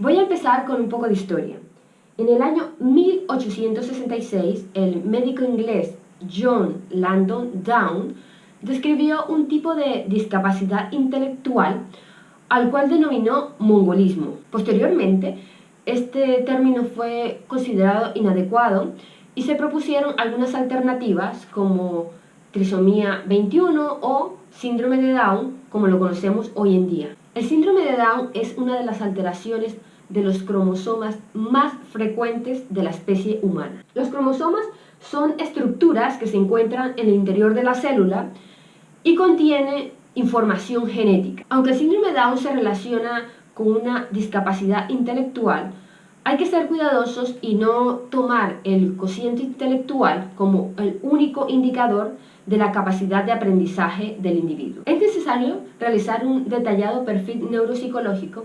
Voy a empezar con un poco de historia. En el año 1866, el médico inglés John Landon Down describió un tipo de discapacidad intelectual al cual denominó mongolismo. Posteriormente, este término fue considerado inadecuado y se propusieron algunas alternativas como trisomía 21 o síndrome de Down, como lo conocemos hoy en día. El síndrome de Down es una de las alteraciones de los cromosomas más frecuentes de la especie humana. Los cromosomas son estructuras que se encuentran en el interior de la célula y contienen información genética. Aunque el síndrome de Down se relaciona con una discapacidad intelectual, hay que ser cuidadosos y no tomar el cociente intelectual como el único indicador de la capacidad de aprendizaje del individuo. Es necesario realizar un detallado perfil neuropsicológico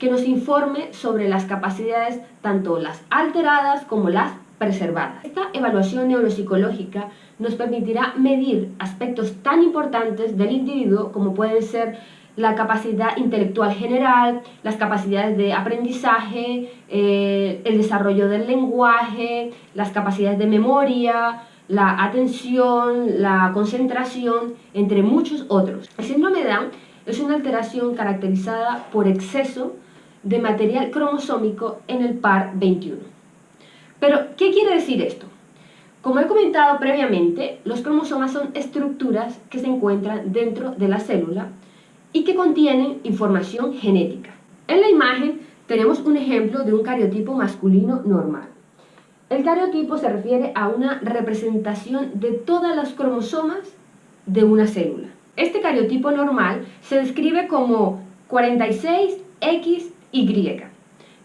que nos informe sobre las capacidades tanto las alteradas como las preservadas. Esta evaluación neuropsicológica nos permitirá medir aspectos tan importantes del individuo como pueden ser la capacidad intelectual general, las capacidades de aprendizaje, eh, el desarrollo del lenguaje, las capacidades de memoria, la atención, la concentración, entre muchos otros. El síndrome de Down es una alteración caracterizada por exceso de material cromosómico en el par 21. Pero, ¿qué quiere decir esto? Como he comentado previamente, los cromosomas son estructuras que se encuentran dentro de la célula y que contienen información genética. En la imagen tenemos un ejemplo de un cariotipo masculino normal. El cariotipo se refiere a una representación de todas las cromosomas de una célula. Este cariotipo normal se describe como 46XY.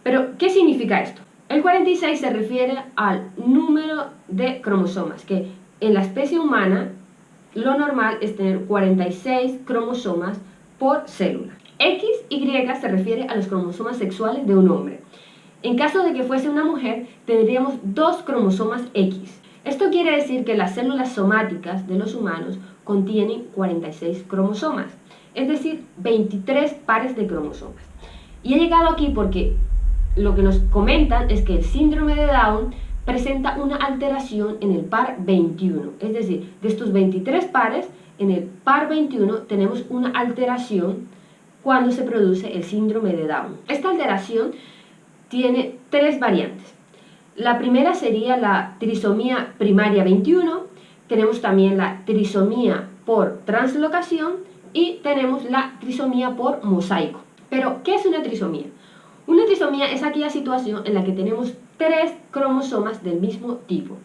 Pero, ¿qué significa esto? El 46 se refiere al número de cromosomas, que en la especie humana lo normal es tener 46 cromosomas por célula. XY se refiere a los cromosomas sexuales de un hombre. En caso de que fuese una mujer, tendríamos dos cromosomas X. Esto quiere decir que las células somáticas de los humanos contienen 46 cromosomas, es decir, 23 pares de cromosomas. Y he llegado aquí porque lo que nos comentan es que el síndrome de Down presenta una alteración en el par 21, es decir, de estos 23 pares, en el par 21 tenemos una alteración cuando se produce el síndrome de Down. Esta alteración tiene tres variantes. La primera sería la trisomía primaria 21, tenemos también la trisomía por translocación y tenemos la trisomía por mosaico. Pero, ¿qué es una trisomía? Una trisomía es aquella situación en la que tenemos tres cromosomas del mismo tipo,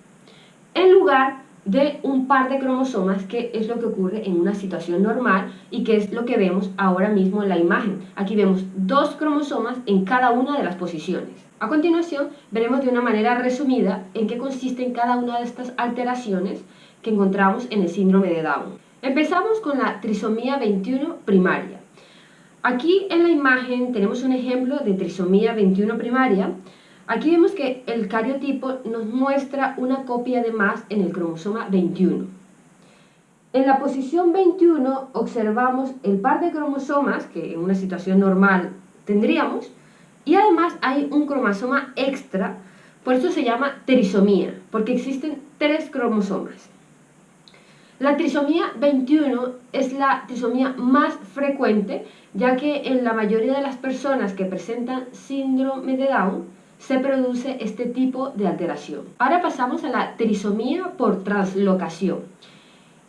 en lugar de un par de cromosomas que es lo que ocurre en una situación normal y que es lo que vemos ahora mismo en la imagen. Aquí vemos dos cromosomas en cada una de las posiciones. A continuación veremos de una manera resumida en qué consisten cada una de estas alteraciones que encontramos en el síndrome de Down. Empezamos con la trisomía 21 primaria. Aquí en la imagen tenemos un ejemplo de trisomía 21 primaria Aquí vemos que el cariotipo nos muestra una copia de más en el cromosoma 21. En la posición 21 observamos el par de cromosomas que en una situación normal tendríamos y además hay un cromosoma extra, por eso se llama trisomía, porque existen tres cromosomas. La trisomía 21 es la trisomía más frecuente, ya que en la mayoría de las personas que presentan síndrome de Down se produce este tipo de alteración. Ahora pasamos a la trisomía por translocación.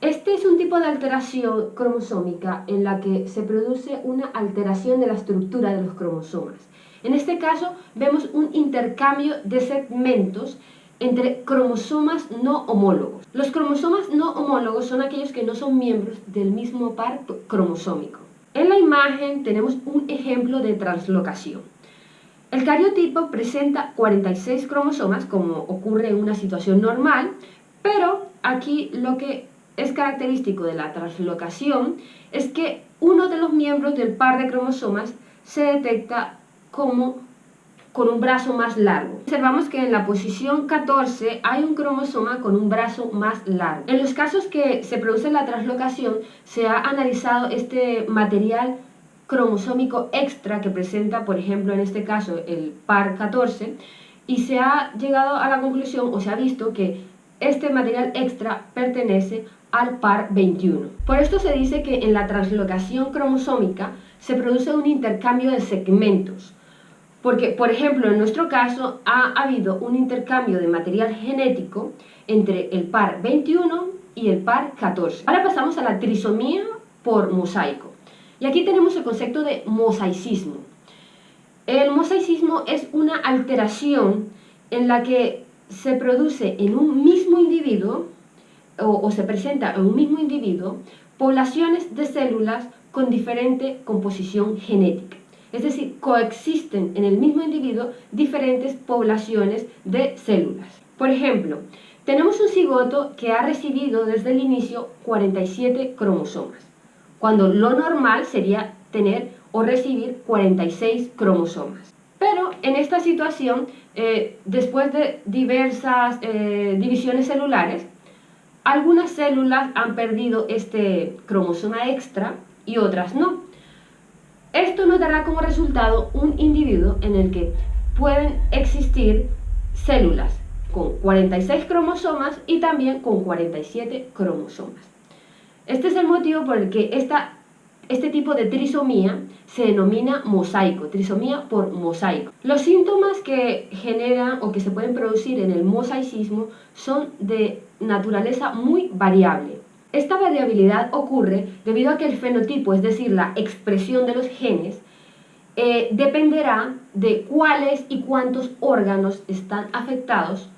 Este es un tipo de alteración cromosómica en la que se produce una alteración de la estructura de los cromosomas. En este caso vemos un intercambio de segmentos entre cromosomas no homólogos. Los cromosomas no homólogos son aquellos que no son miembros del mismo par cromosómico. En la imagen tenemos un ejemplo de translocación. El cariotipo presenta 46 cromosomas, como ocurre en una situación normal, pero aquí lo que es característico de la translocación es que uno de los miembros del par de cromosomas se detecta como con un brazo más largo. Observamos que en la posición 14 hay un cromosoma con un brazo más largo. En los casos que se produce la translocación, se ha analizado este material cromosómico extra que presenta, por ejemplo, en este caso, el par 14, y se ha llegado a la conclusión o se ha visto que este material extra pertenece al par 21. Por esto se dice que en la translocación cromosómica se produce un intercambio de segmentos, porque, por ejemplo, en nuestro caso ha habido un intercambio de material genético entre el par 21 y el par 14. Ahora pasamos a la trisomía por mosaico. Y aquí tenemos el concepto de mosaicismo. El mosaicismo es una alteración en la que se produce en un mismo individuo o, se presenta en un mismo individuo poblaciones de células con diferente composición genética. Es decir, coexisten en el mismo individuo diferentes poblaciones de células. Por ejemplo, tenemos un cigoto que ha recibido desde el inicio 47 cromosomas, cuando lo normal sería tener o recibir 46 cromosomas. Pero en esta situación, eh, después de diversas eh, divisiones celulares, algunas células han perdido este cromosoma extra y otras no. Esto nos dará como resultado un individuo en el que pueden existir células con 46 cromosomas y también con 47 cromosomas. Este es el motivo por el que esta, este tipo de trisomía se denomina mosaico, trisomía por mosaico. Los síntomas que generan o que se pueden producir en el mosaicismo son de naturaleza muy variable. Esta variabilidad ocurre debido a que el fenotipo, es decir, la expresión de los genes, eh, dependerá de cuáles y cuántos órganos están afectados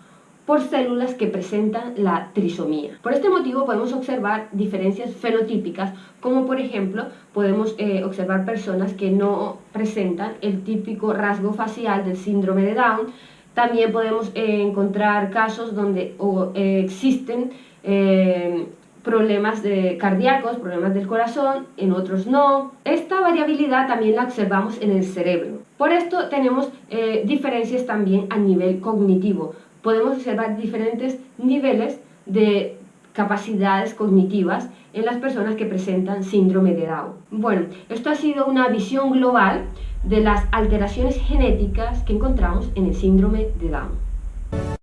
por células que presentan la trisomía. Por este motivo podemos observar diferencias fenotípicas, como por ejemplo podemos eh, observar personas que no presentan el típico rasgo facial del síndrome de Down. También podemos eh, encontrar casos donde existen problemas de cardíacos, problemas del corazón, en otros no. Esta variabilidad también la observamos en el cerebro. Por esto tenemos eh, diferencias también a nivel cognitivo. Podemos observar diferentes niveles de capacidades cognitivas en las personas que presentan síndrome de Down. Bueno, esto ha sido una visión global de las alteraciones genéticas que encontramos en el síndrome de Down.